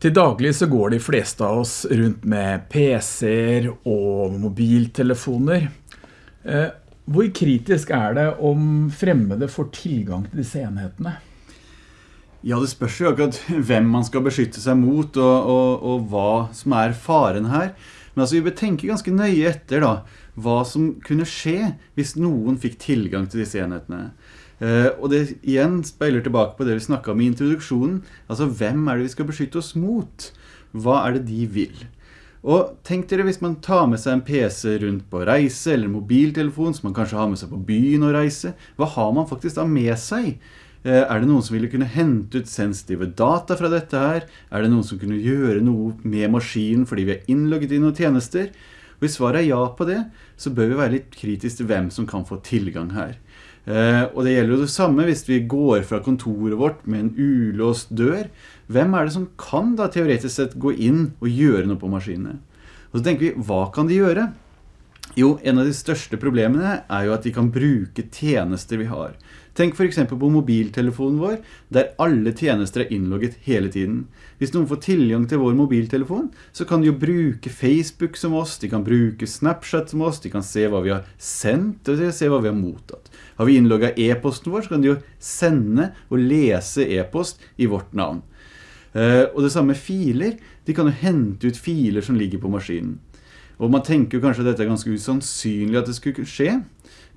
Til daglig så går de fleste av oss rundt med PC-er og mobiltelefoner. Eh, hvor kritisk er det om fremmede får tilgang til disse enhetene? Ja, det spørs jo akkurat hvem man skal beskytte seg mot, og, og, og hva som er faren her. Men altså, vi bør tenke ganske nøye etter da, hva som kunne skje hvis noen fikk tilgang til disse enhetene. Uh, og det igjen speiler tilbake på det vi snakket om i introduksjonen. Altså, hvem er det vi skal beskytte oss mot? Hva er det de vil? Og tenk dere hvis man tar med seg en PC rundt på reise, eller mobiltelefon som man kanskje har med seg på byen og reise. Hva har man faktisk da med seg? Uh, er det noen som ville kunne hente ut sensitive data fra dette her? Er det noen som kunne gjøre noe med maskinen fordi vi er innlogget i noen tjenester? Hvis svaret er ja på det, så bør vi være litt kritisk til hvem som kan få tilgang her. Eh, og det gjelder jo det samme hvis vi går fra kontoret vårt med en ulåst dør. Hvem er det som kan da teoretisk sett gå inn og gjøre noe på maskinene? Og så tenker vi, hva kan de gjøre? Jo, en av de største problemene er jo at de kan bruke tjenester vi har. Tenk for eksempel på mobiltelefonen vår, der alle tjenester er innlogget hele tiden. Hvis noen får tilgang til vår mobiltelefon, så kan de jo bruke Facebook som oss, de kan bruke Snapchat som oss, de kan se hva vi har sendt, og se hva vi har mottatt. Har vi innlogget e-posten vår, så kan de jo sende og lese e-post i vårt navn. Eh, og det samme med filer, de kan jo hente ut filer som ligger på maskinen. Og man tenker jo kanskje at dette er ganske usannsynlig at det skulle skje,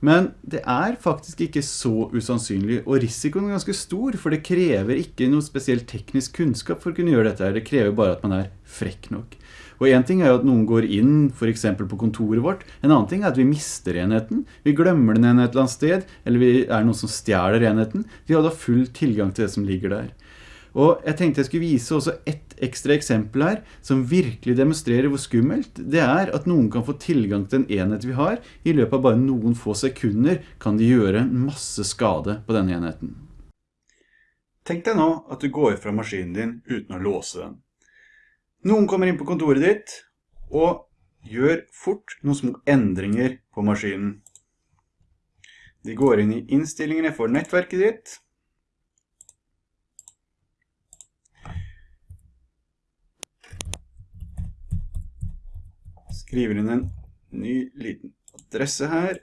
men det er faktisk ikke så usannsynlig, og risikoen er ganske stor, for det krever ikke noe spesielt teknisk kunnskap for å kunne gjøre dette. Det krever bare at man er frekk nok. Og en ting er jo at noen går inn, for eksempel på kontoret vårt. En annen ting er at vi mister enheten. Vi glemmer den enhet et eller annet sted, eller vi er noen som stjeler enheten. De har da full tilgang til det som ligger der. Og jeg tenkte jeg skulle vise også ett ekstra eksempel her, som virkelig demonstrerer hvor skummelt det er at noen kan få tilgang til en enhet vi har. I løpet av bare noen få sekunder kan de gjøre masse skade på denne enheten. Tenk deg nå at du går fra maskinen din uten å låse den. Noen kommer inn på kontoret ditt og gjør fort noen små endringer på maskinen. De går inn i innstillingene for nettverket ditt, skriver inn en ny liten adresse her,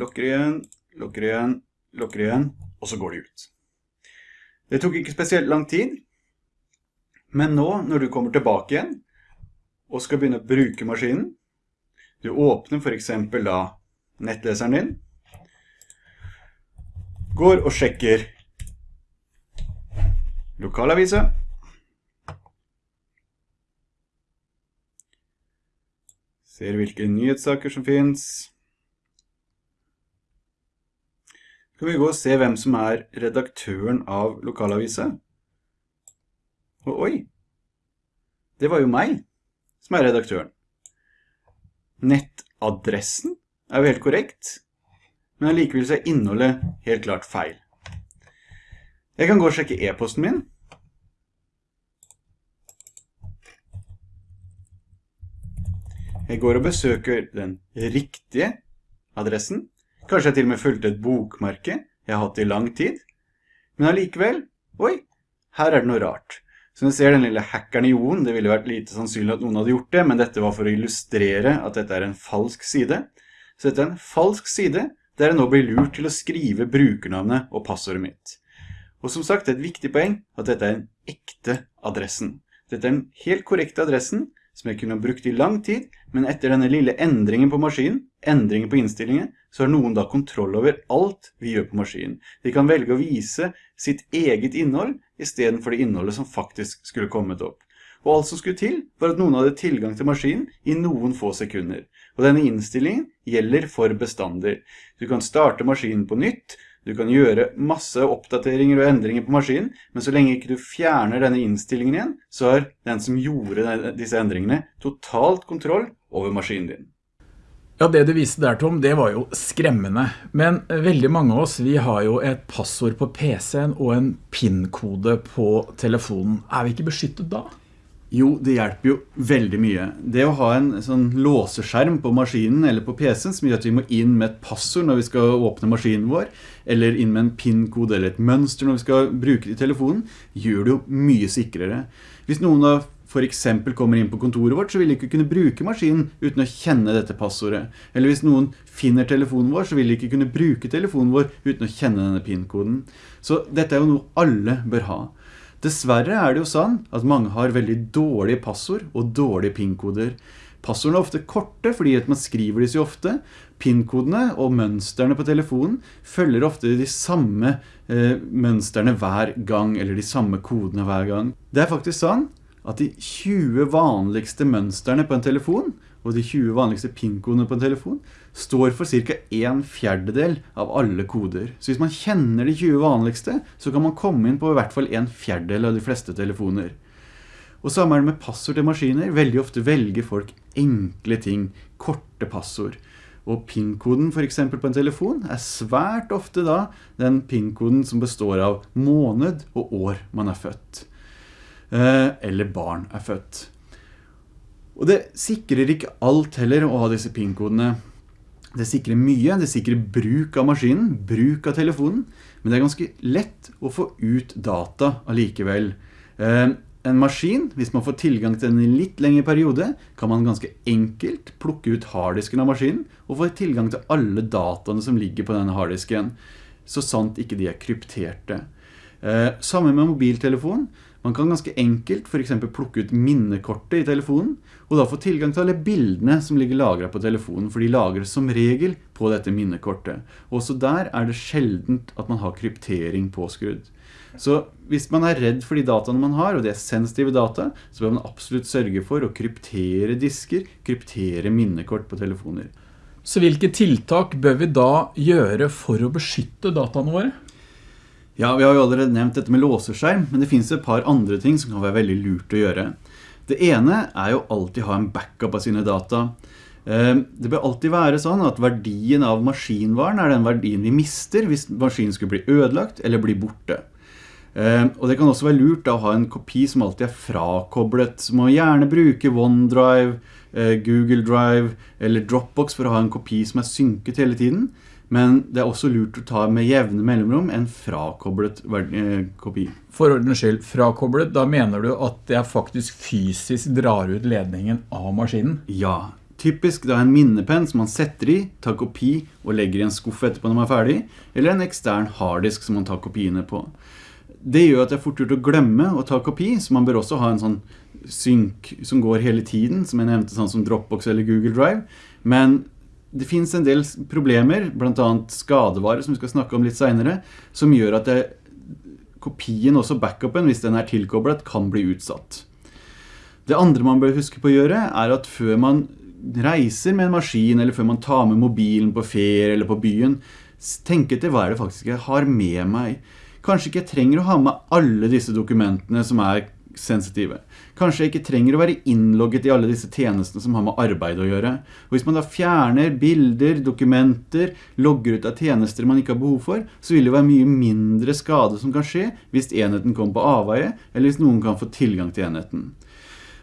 lukker igjen, lukker igjen, lukker igjen, og så går det ut. Det tok ikke spesielt lang tid, men nå når du kommer tilbake igjen og skal begynne å bruke maskinen, du åpner for eksempel da nettleseren din, går og sjekker lokalavisa, Ser hvilke nyhetssaker som finnes. Skal vi gå og se hvem som er redaktøren av lokalavisa? Og oi, det var jo meg som er redaktøren. Nettadressen er jo helt korrekt, men allikevel så er innholdet helt klart feil. Jeg kan gå og sjekke e-posten min, Jeg går og besøker den riktige adressen. Kanskje jeg til og med fulgte et bokmerke jeg har hatt i lang tid. Men allikevel, oi, her er det noe rart. Så du ser den lille hackeren i Jon, det ville vært lite sannsynlig at noen hadde gjort det, men dette var for å illustrere at dette er en falsk side. Så dette er en falsk side, der jeg nå blir lurt til å skrive brukernavnet og passordet mitt. Og som sagt, det er et viktig poeng at dette er en ekte adressen. Dette er den helt korrekte adressen, som jeg kunne ha brukt i lang tid, men etter denne lille endringen på maskinen, endringen på innstillingen, så har noen da kontroll over alt vi gjør på maskinen. De kan velge å vise sitt eget innhold, i stedet for det innholdet som faktisk skulle kommet opp. Og alt som skulle til, var at noen hadde tilgang til maskinen i noen få sekunder. Og denne innstillingen gjelder for bestander. Du kan starte maskinen på nytt, du kan gjøre masse oppdateringer og endringer på maskinen, men så lenge ikke du fjerner denne innstillingen igjen, så har den som gjorde disse endringene totalt kontroll over maskinen din. Ja, det du viste der, Tom, det var jo skremmende. Men veldig mange av oss, vi har jo et passord på PC-en og en PIN-kode på telefonen. Er vi ikke beskyttet da? Jo, det hjelper jo veldig mye. Det å ha en sånn låseskjerm på maskinen eller på PC-en som gjør at vi må inn med et passord når vi skal åpne maskinen vår, eller inn med en PIN-kode eller et mønster når vi skal bruke det i telefonen, gjør det jo mye sikrere. Hvis noen da for eksempel kommer inn på kontoret vårt, så vil de ikke kunne bruke maskinen uten å kjenne dette passordet. Eller hvis noen finner telefonen vår, så vil de ikke kunne bruke telefonen vår uten å kjenne denne PIN-koden. Så dette er jo noe alle bør ha. Dessverre er det jo sånn at mange har veldig dårlige passord og dårlige PIN-koder. Passordene er ofte korte fordi man skriver de så ofte. PIN-kodene og mønsterne på telefonen følger ofte de samme eh, mønsterne hver gang, eller de samme kodene hver gang. Det er faktisk sånn at de 20 vanligste mønsterne på en telefon og de 20 vanligste PIN-kodene på en telefon står for cirka en fjerdedel av alle koder. Så hvis man kjenner de 20 vanligste, så kan man komme inn på i hvert fall en fjerdedel av de fleste telefoner. Og samme det med passord til maskiner. Veldig ofte velger folk enkle ting, korte passord. Og PIN-koden for eksempel på en telefon er svært ofte da den PIN-koden som består av måned og år man er født. Eh, eller barn er født. Og det sikrer ikke alt heller å ha disse PIN-kodene. Det sikrer mye, det sikrer bruk av maskinen, bruk av telefonen, men det er ganske lett å få ut data allikevel. Eh, en maskin, hvis man får tilgang til den i litt lengre periode, kan man ganske enkelt plukke ut harddisken av maskinen og få tilgang til alle dataene som ligger på denne harddisken, så sant ikke de er krypterte. Sammen samme med mobiltelefon. Man kan ganske enkelt for eksempel plukke ut minnekortet i telefonen, og da få tilgang til alle bildene som ligger lagret på telefonen, for de lagres som regel på dette minnekortet. Også der er det sjeldent at man har kryptering påskrudd. Så hvis man er redd for de dataene man har, og det er sensitive data, så bør man absolutt sørge for å kryptere disker, kryptere minnekort på telefoner. Så hvilke tiltak bør vi da gjøre for å beskytte dataene våre? Ja, vi har jo allerede nevnt dette med låseskjerm, men det finnes et par andre ting som kan være veldig lurt å gjøre. Det ene er jo alltid ha en backup av sine data. Eh, det bør alltid være sånn at verdien av maskinvaren er den verdien vi mister hvis maskinen skulle bli ødelagt eller bli borte. Eh, og det kan også være lurt å ha en kopi som alltid er frakoblet. Så må gjerne bruke OneDrive, eh, Google Drive eller Dropbox for å ha en kopi som er synket hele tiden. Men det er også lurt å ta med jevne mellomrom en frakoblet eh, kopi. For ordens skyld, frakoblet, da mener du at jeg faktisk fysisk drar ut ledningen av maskinen? Ja, typisk da en minnepenn som man setter i, tar kopi og legger i en skuff etterpå når man er ferdig, eller en ekstern harddisk som man tar kopiene på. Det gjør at det er fort gjort å glemme å ta kopi, så man bør også ha en sånn synk som går hele tiden, som jeg nevnte, sånn som Dropbox eller Google Drive. Men det finnes en del problemer, blant annet skadevare som vi skal snakke om litt senere, som gjør at det, kopien, også backupen, hvis den er tilkoblet, kan bli utsatt. Det andre man bør huske på å gjøre, er at før man reiser med en maskin, eller før man tar med mobilen på ferie eller på byen, tenk etter hva er det faktisk jeg har med meg. Kanskje ikke jeg trenger å ha med alle disse dokumentene som er sensitive. Kanskje jeg ikke trenger å være innlogget i alle disse tjenestene som har med arbeid å gjøre. Og hvis man da fjerner bilder, dokumenter, logger ut av tjenester man ikke har behov for, så vil det være mye mindre skade som kan skje hvis enheten kommer på avveie, eller hvis noen kan få tilgang til enheten.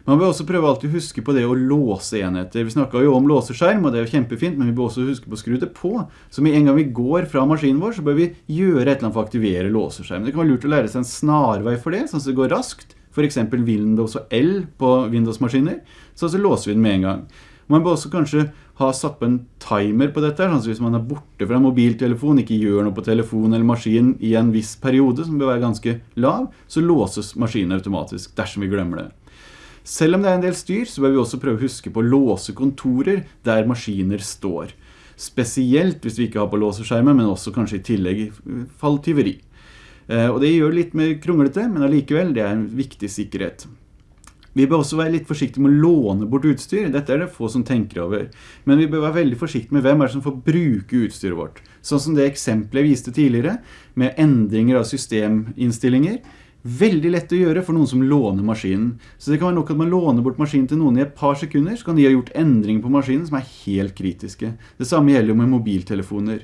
Man bør også prøve alltid å huske på det å låse enheter. Vi snakket jo om låseskjerm, og det er jo kjempefint, men vi bør også huske på å skru det på. Så med en gang vi går fra maskinen vår, så bør vi gjøre et eller annet for å aktivere låseskjermen. Det kan være lurt å lære seg en snarvei for det, sånn at det går raskt for eksempel Windows og L på Windows-maskiner, så, så låser vi den med en gang. Man bør også kanskje ha satt på en timer på dette, sånn hvis man er borte fra mobiltelefon, ikke gjør noe på telefon eller maskin i en viss periode, som bør være ganske lav, så låses maskinen automatisk, dersom vi glemmer det. Selv om det er en del styr, så bør vi også prøve å huske på å låse kontorer der maskiner står. Spesielt hvis vi ikke har på låseskjermen, men også kanskje i tillegg fall tyveri. Eh, og det gjør det litt mer kronglete, men allikevel, det er en viktig sikkerhet. Vi bør også være litt forsiktige med å låne bort utstyr. Dette er det få som tenker over. Men vi bør være veldig forsiktige med hvem er det som får bruke utstyret vårt. Sånn som det eksempelet jeg viste tidligere, med endringer av systeminnstillinger. Veldig lett å gjøre for noen som låner maskinen. Så det kan være nok at man låner bort maskinen til noen i et par sekunder, så kan de ha gjort endringer på maskinen som er helt kritiske. Det samme gjelder jo med mobiltelefoner.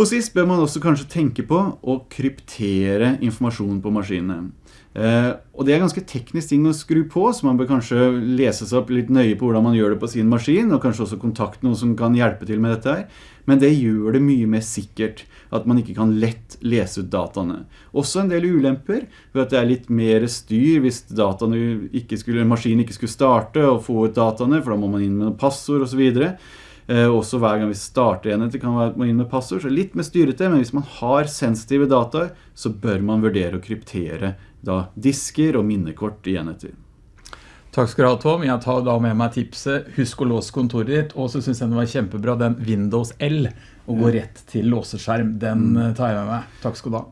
Og sist bør man også kanskje tenke på å kryptere informasjon på maskinene. Eh, og det er ganske teknisk ting å skru på, så man bør kanskje lese seg opp litt nøye på hvordan man gjør det på sin maskin, og kanskje også kontakte noen som kan hjelpe til med dette her. Men det gjør det mye mer sikkert at man ikke kan lett lese ut dataene. Også en del ulemper, ved at det er litt mer styr hvis ikke skulle, maskinen ikke skulle starte og få ut dataene, for da må man inn med passord og så videre. Eh, også hver gang vi starter enhet, det kan man inn med passord, så litt mer styrete, men hvis man har sensitive data, så bør man vurdere å kryptere da disker og minnekort i enheter. Takk skal du ha, Tom. Jeg tar da med meg tipset. Husk å låse kontoret ditt. Og så synes jeg det var kjempebra, den Windows L, og gå rett til låseskjerm. Den mm. tar jeg med meg. Takk skal du ha.